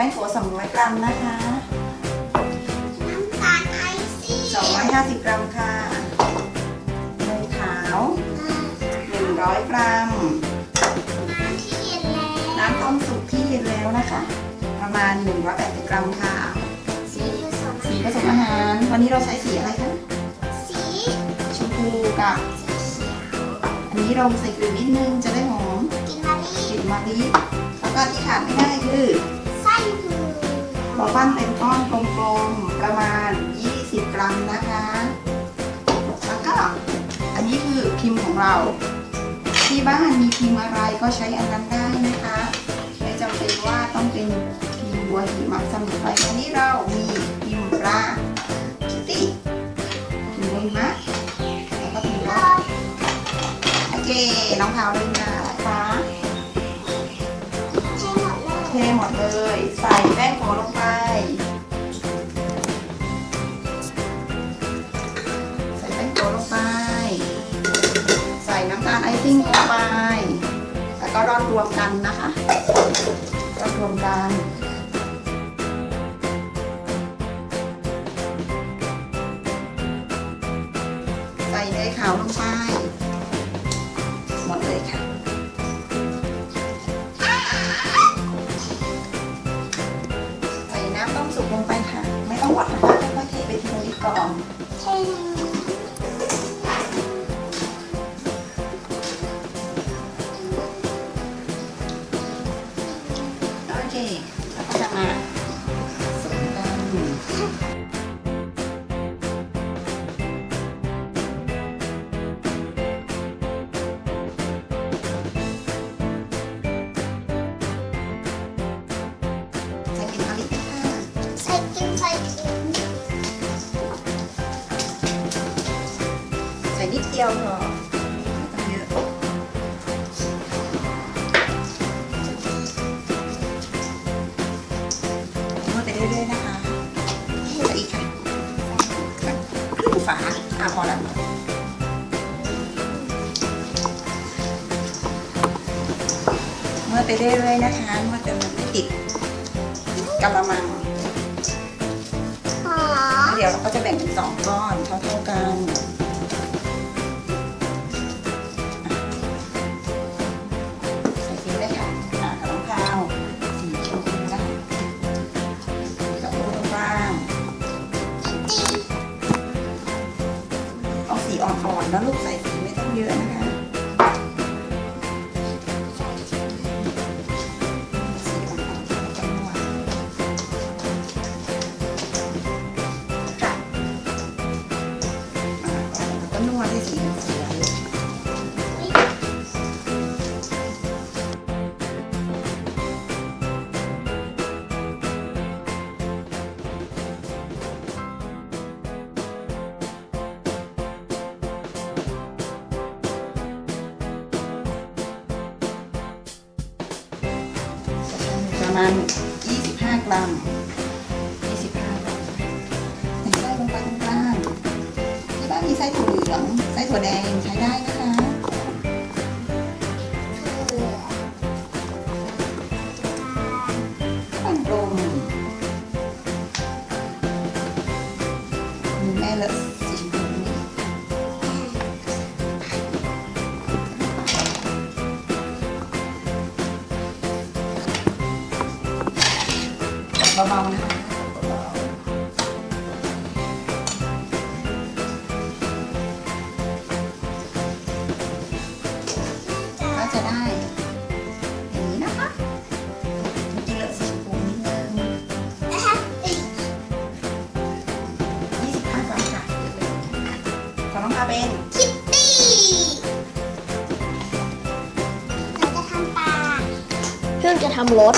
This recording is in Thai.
รัมนะคะน้ำตาลไอซี่250 กรัมค่ะเนยขาว 100 กรัม น้ำที่เย็นแล้วน้ำต้มสุกที่เย็นแล้วนะคะ ประมาณ 180 กรัมค่ะ สีผสมสีผสมอาหาร วันนี้เราใช้สีอะไรคะ สีชมพูกับเขียวอันนี้เราใส่กลิ่นนิดนึงจะได้หอมกินมะลิกลิ่นมะลิแล้วก็ที่ขาดไม่ได้คือไส้หมู เราปั้นเป็นก้อนกลมๆประมาณ 20 กรัมนะคะ แล้วก็อันนี้คือพิมพ์ของเรา ที่บ้านมีพิมพ์อะไรก็ใช้อันนั้นได้นะคะ ไม่จำเป็นว่าต้องเป็นพิมพ์บัวหิมะสมุนไพรอันนี้เรามีพิมพ์ปลาคิตตี้พิมพ์บัวหิมะแล้วก็พิมพ์รถโอเคน้องพาวเล่น ทหมดเลย ใส่แป้งโขลงไป ใส่แป้งโขลงไป ใส่น้ำตาลไอซิ่งลงไป แล้วก็ร่อนรวมกันนะคะร่อนรวมกันใส่เนยขาวลงไป สุกลงไปค่ะ ไม่ต้องหวัดนะคะค่อยๆเทไปทีละนิดก่อนใช่ค่ะ เดียวพอไม่ต้องเยอะนวดไปเรื่อยๆนะคะใส่อีกค่ะครึ่งฝาอะพอแล้วเมื่อไปเรื่อยๆนะคะเมื่อจนมันไม่ติดกระมังหอแล้วเดี๋ยวเราก็จะแบ่งเป็นสองก้อนเท่าๆกัน นะลูกใส่สีไม่ต้องเยอะนะคะสีอ่อนๆจะนวก็นวดให้สี ประมาณ 25 กรัม 25 กรัมใส่ไส้ลงไปตรงกลางที่บ้านมีไส้ถั่วเหลือง ไส้ถั่วแดงใช้ได้นะคะปั้นกลมแม่เลอะ เบาๆนะคะเบาๆก็จะได้ อย่างนี้นะคะเมื่อกี้เลอะสีชมพูนิดนึงนะคะอีก25กรัมค่ะของน้องพาเป็นคิตตี้เราจะทำปลาเพื่อนจะทำรถ